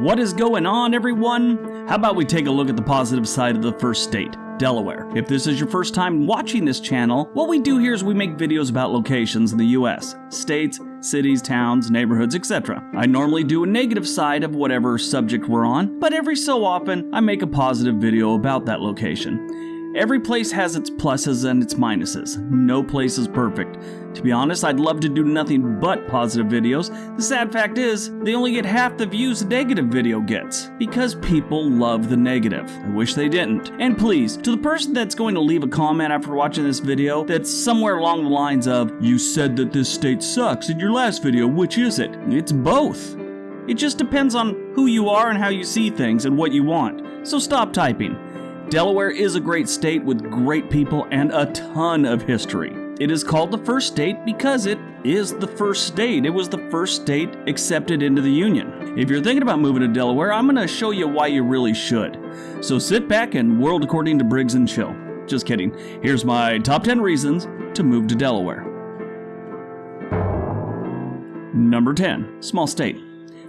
What is going on, everyone? How about we take a look at the positive side of the first state? Delaware. If this is your first time watching this channel, what we do here is we make videos about locations in the US, states, cities, towns, neighborhoods, etc. I normally do a negative side of whatever subject we're on, but every so often I make a positive video about that location. Every place has its pluses and its minuses. No place is perfect. To be honest, I'd love to do nothing but positive videos. The sad fact is, they only get half the views a negative video gets. Because people love the negative. I wish they didn't. And please, to the person that's going to leave a comment after watching this video that's somewhere along the lines of, You said that this state sucks in your last video, which is it? It's both. It just depends on who you are and how you see things and what you want. So stop typing. Delaware is a great state with great people and a ton of history. It is called the first state because it is the first state. It was the first state accepted into the Union. If you're thinking about moving to Delaware, I'm going to show you why you really should. So sit back and world according to Briggs and chill. Just kidding. Here's my top 10 reasons to move to Delaware. Number 10, small state.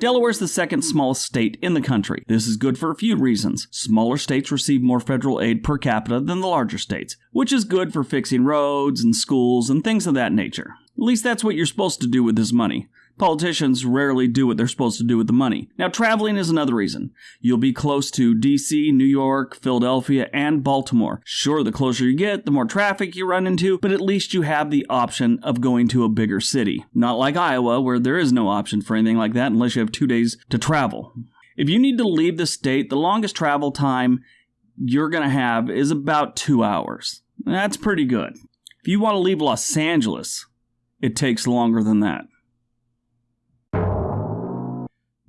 Delaware is the second smallest state in the country. This is good for a few reasons. Smaller states receive more federal aid per capita than the larger states, which is good for fixing roads and schools and things of that nature. At least that's what you're supposed to do with this money. Politicians rarely do what they're supposed to do with the money. Now, traveling is another reason. You'll be close to DC, New York, Philadelphia, and Baltimore. Sure, the closer you get, the more traffic you run into, but at least you have the option of going to a bigger city. Not like Iowa, where there is no option for anything like that unless you have two days to travel. If you need to leave the state, the longest travel time you're going to have is about two hours. That's pretty good. If you want to leave Los Angeles, it takes longer than that.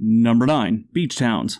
Number 9. Beach towns.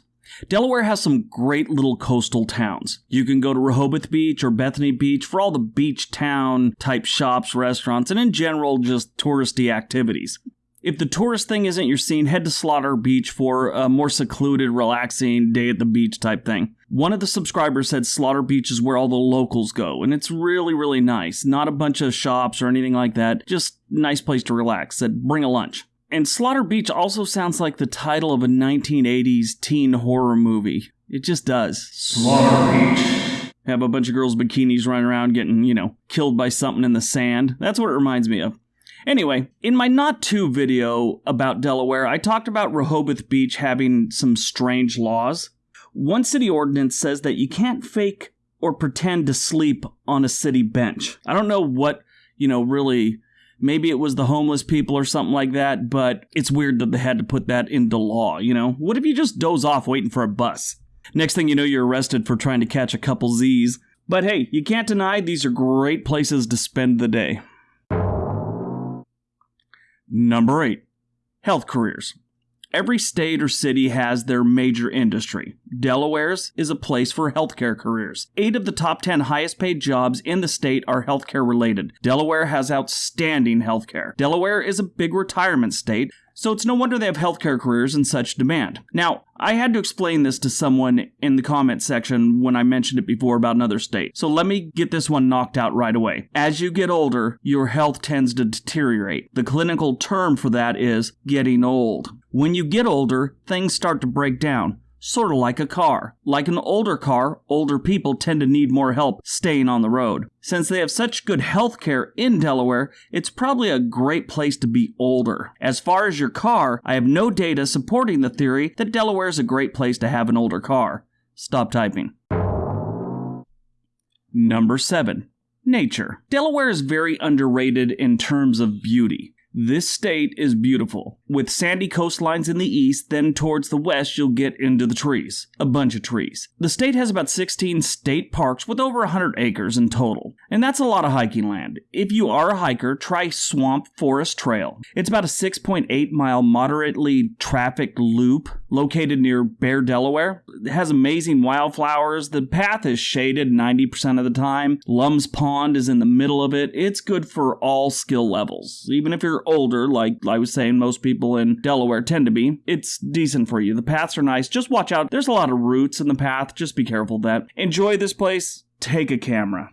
Delaware has some great little coastal towns. You can go to Rehoboth Beach or Bethany Beach for all the beach town type shops, restaurants, and in general, just touristy activities. If the tourist thing isn't your scene, head to Slaughter Beach for a more secluded, relaxing day at the beach type thing. One of the subscribers said Slaughter Beach is where all the locals go, and it's really, really nice. Not a bunch of shops or anything like that, just nice place to relax. Said bring a lunch. And Slaughter Beach also sounds like the title of a 1980s teen horror movie. It just does. Slaughter Beach. Have a bunch of girls' bikinis running around getting, you know, killed by something in the sand. That's what it reminds me of. Anyway, in my not too video about Delaware, I talked about Rehoboth Beach having some strange laws. One city ordinance says that you can't fake or pretend to sleep on a city bench. I don't know what, you know, really Maybe it was the homeless people or something like that, but it's weird that they had to put that into law, you know? What if you just doze off waiting for a bus? Next thing you know, you're arrested for trying to catch a couple Z's. But hey, you can't deny these are great places to spend the day. Number 8. Health careers. Every state or city has their major industry. Delaware's is a place for healthcare careers. Eight of the top 10 highest paid jobs in the state are healthcare related. Delaware has outstanding healthcare. Delaware is a big retirement state, so it's no wonder they have healthcare careers in such demand. Now, I had to explain this to someone in the comment section when I mentioned it before about another state. So let me get this one knocked out right away. As you get older, your health tends to deteriorate. The clinical term for that is getting old. When you get older, things start to break down sort of like a car. Like an older car, older people tend to need more help staying on the road. Since they have such good health care in Delaware, it's probably a great place to be older. As far as your car, I have no data supporting the theory that Delaware is a great place to have an older car. Stop typing. Number 7. Nature. Delaware is very underrated in terms of beauty. This state is beautiful. With sandy coastlines in the east, then towards the west, you'll get into the trees. A bunch of trees. The state has about 16 state parks with over 100 acres in total. And that's a lot of hiking land. If you are a hiker, try Swamp Forest Trail. It's about a 6.8 mile moderately trafficked loop located near Bear, Delaware. It has amazing wildflowers. The path is shaded 90% of the time. Lums Pond is in the middle of it. It's good for all skill levels. Even if you're older, like I was saying, most people in Delaware tend to be, it's decent for you. The paths are nice. Just watch out. There's a lot of roots in the path. Just be careful of that. Enjoy this place. Take a camera.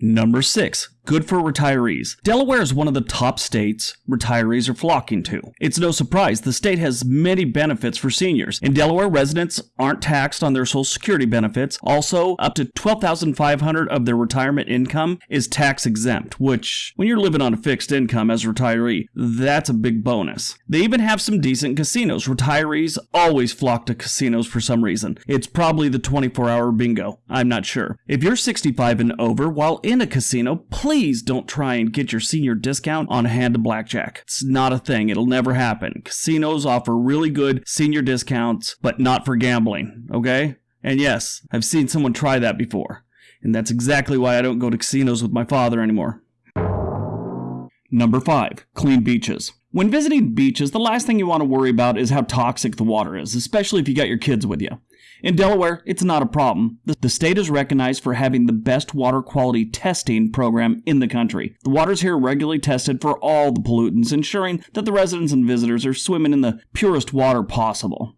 Number 6. Good for retirees. Delaware is one of the top states retirees are flocking to. It's no surprise the state has many benefits for seniors. In Delaware, residents aren't taxed on their Social Security benefits. Also, up to 12500 of their retirement income is tax exempt, which, when you're living on a fixed income as a retiree, that's a big bonus. They even have some decent casinos. Retirees always flock to casinos for some reason. It's probably the 24 hour bingo. I'm not sure. If you're 65 and over while in a casino, please don't try and get your senior discount on a hand of blackjack. It's not a thing. It'll never happen. Casinos offer really good senior discounts, but not for gambling, okay? And yes, I've seen someone try that before. And that's exactly why I don't go to casinos with my father anymore. Number 5. Clean beaches. When visiting beaches, the last thing you want to worry about is how toxic the water is, especially if you got your kids with you. In Delaware, it's not a problem. The state is recognized for having the best water quality testing program in the country. The waters here are regularly tested for all the pollutants, ensuring that the residents and visitors are swimming in the purest water possible.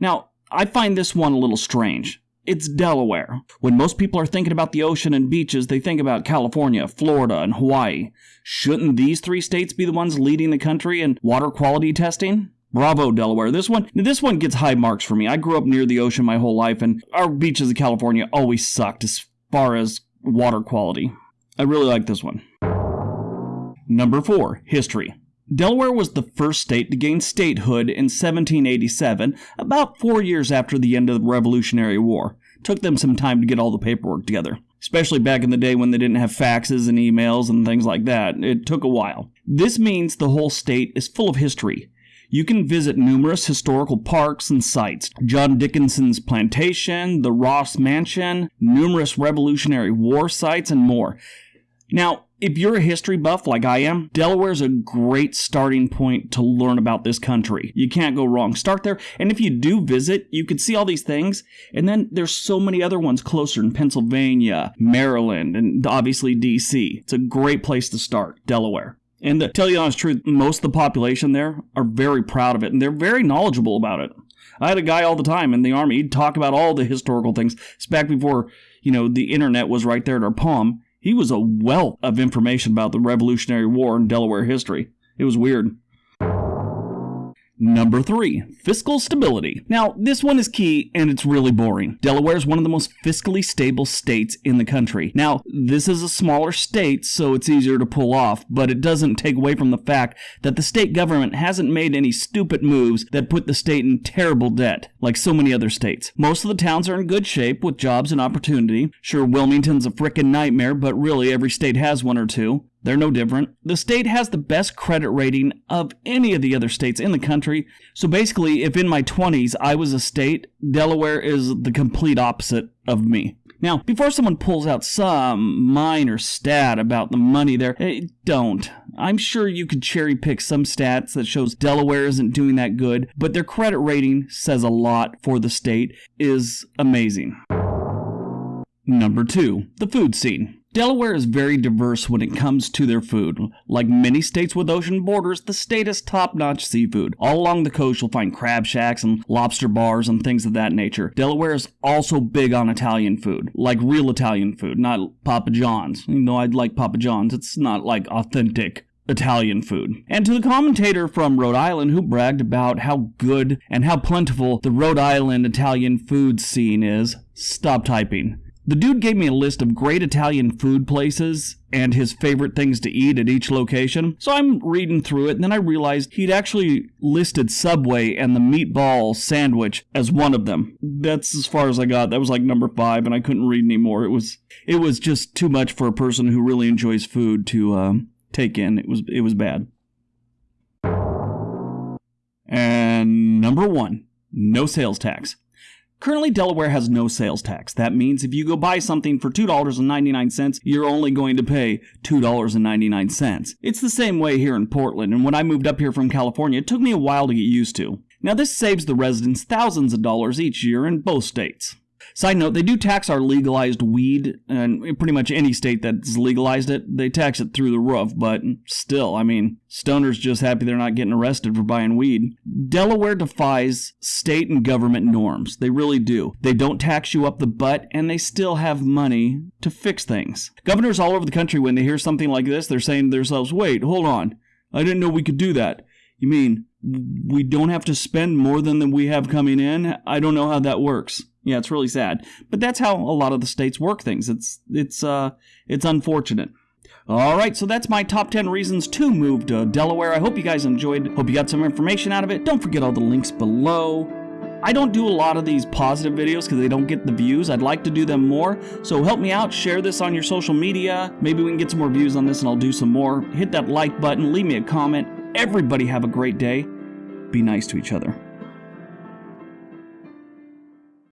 Now, I find this one a little strange. It's Delaware. When most people are thinking about the ocean and beaches, they think about California, Florida, and Hawaii. Shouldn't these three states be the ones leading the country in water quality testing? Bravo, Delaware. This one, this one gets high marks for me. I grew up near the ocean my whole life, and our beaches in California always sucked as far as water quality. I really like this one. Number four, history. Delaware was the first state to gain statehood in 1787, about four years after the end of the Revolutionary War. took them some time to get all the paperwork together, especially back in the day when they didn't have faxes and emails and things like that. It took a while. This means the whole state is full of history. You can visit numerous historical parks and sites John Dickinson's plantation, the Ross Mansion, numerous Revolutionary War sites, and more. Now, if you're a history buff like I am, Delaware's a great starting point to learn about this country. You can't go wrong. Start there, and if you do visit, you can see all these things, and then there's so many other ones closer in Pennsylvania, Maryland, and obviously DC. It's a great place to start, Delaware. And to tell you the honest truth, most of the population there are very proud of it and they're very knowledgeable about it. I had a guy all the time in the army, he'd talk about all the historical things. It's back before, you know, the internet was right there at our palm. He was a wealth of information about the Revolutionary War and Delaware history. It was weird. Number three, fiscal stability. Now, this one is key and it's really boring. Delaware is one of the most fiscally stable states in the country. Now, this is a smaller state, so it's easier to pull off, but it doesn't take away from the fact that the state government hasn't made any stupid moves that put the state in terrible debt, like so many other states. Most of the towns are in good shape with jobs and opportunity. Sure, Wilmington's a frickin' nightmare, but really every state has one or two. They're no different. The state has the best credit rating of any of the other states in the country. So basically, if in my 20s I was a state, Delaware is the complete opposite of me. Now, before someone pulls out some minor stat about the money there, eh, don't. I'm sure you could cherry pick some stats that shows Delaware isn't doing that good, but their credit rating says a lot for the state is amazing. Number 2, the food scene. Delaware is very diverse when it comes to their food. Like many states with ocean borders, the state has top notch seafood. All along the coast, you'll find crab shacks and lobster bars and things of that nature. Delaware is also big on Italian food, like real Italian food, not Papa John's. You know, I'd like Papa John's, it's not like authentic. Italian food. And to the commentator from Rhode Island who bragged about how good and how plentiful the Rhode Island Italian food scene is, stop typing. The dude gave me a list of great Italian food places and his favorite things to eat at each location. So I'm reading through it, and then I realized he'd actually listed Subway and the meatball sandwich as one of them. That's as far as I got. That was like number five, and I couldn't read anymore. It was it was just too much for a person who really enjoys food to uh, take in. It was it was bad. And number one, no sales tax. Currently, Delaware has no sales tax. That means if you go buy something for $2.99, you're only going to pay $2.99. It's the same way here in Portland, and when I moved up here from California, it took me a while to get used to. Now, this saves the residents thousands of dollars each year in both states. Side note, they do tax our legalized weed, and pretty much any state that's legalized it, they tax it through the roof, but still, I mean, stoners just happy they're not getting arrested for buying weed. Delaware defies state and government norms. They really do. They don't tax you up the butt, and they still have money to fix things. Governors all over the country, when they hear something like this, they're saying to themselves, wait, hold on. I didn't know we could do that. You mean we don't have to spend more than we have coming in? I don't know how that works. Yeah, it's really sad. But that's how a lot of the states work things. It's it's uh it's unfortunate. All right, so that's my top 10 reasons to move to Delaware. I hope you guys enjoyed. Hope you got some information out of it. Don't forget all the links below. I don't do a lot of these positive videos because they don't get the views. I'd like to do them more. So help me out. Share this on your social media. Maybe we can get some more views on this and I'll do some more. Hit that like button. Leave me a comment. Everybody have a great day. Be nice to each other.